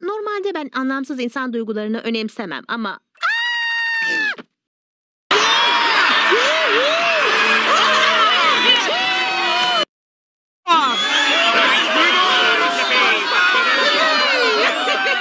Normalde ben anlamsız insan duygularını önemsemem ama...